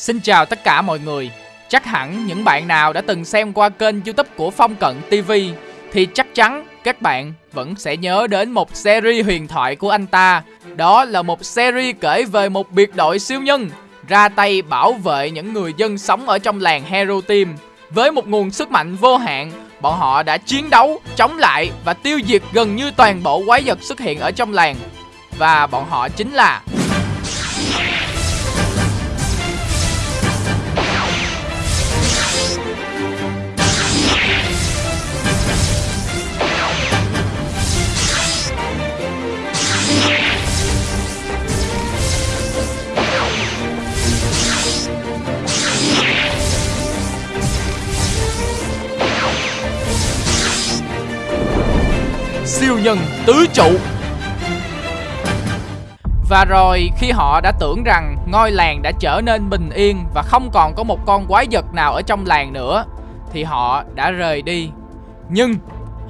Xin chào tất cả mọi người. Chắc hẳn những bạn nào đã từng xem qua kênh YouTube của Phong Cận TV thì chắc chắn các bạn vẫn sẽ nhớ đến một series huyền thoại của anh ta. Đó là một series kể về một biệt đội siêu nhân ra tay bảo vệ những người dân sống ở trong làng Hero Team. Với một nguồn sức mạnh vô hạn, bọn họ đã chiến đấu, chống lại và tiêu diệt gần như toàn bộ quái vật xuất hiện ở trong làng. Và bọn họ chính là siêu nhân tứ trụ và rồi khi họ đã tưởng rằng ngôi làng đã trở nên bình yên và không còn có một con quái vật nào ở trong làng nữa thì họ đã rời đi. Nhưng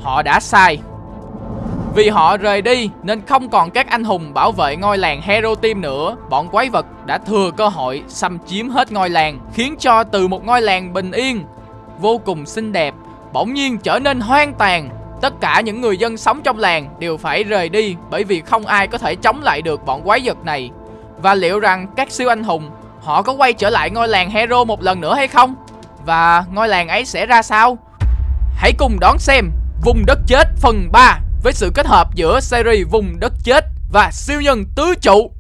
họ đã sai. Vì họ rời đi nên không còn các anh hùng bảo vệ ngôi làng Hero Team nữa, bọn quái vật đã thừa cơ hội xâm chiếm hết ngôi làng, khiến cho từ một ngôi làng bình yên vô cùng xinh đẹp bỗng nhiên trở nên hoang tàn Tất cả những người dân sống trong làng đều phải rời đi bởi vì không ai có thể chống lại được bọn quái vật này. Và liệu rằng các siêu anh hùng, họ có quay trở lại ngôi làng Hero một lần nữa hay không? Và ngôi làng ấy sẽ ra sao? Hãy cùng đón xem Vùng Đất Chết phần 3 với sự kết hợp giữa series Vùng Đất Chết và siêu nhân tứ trụ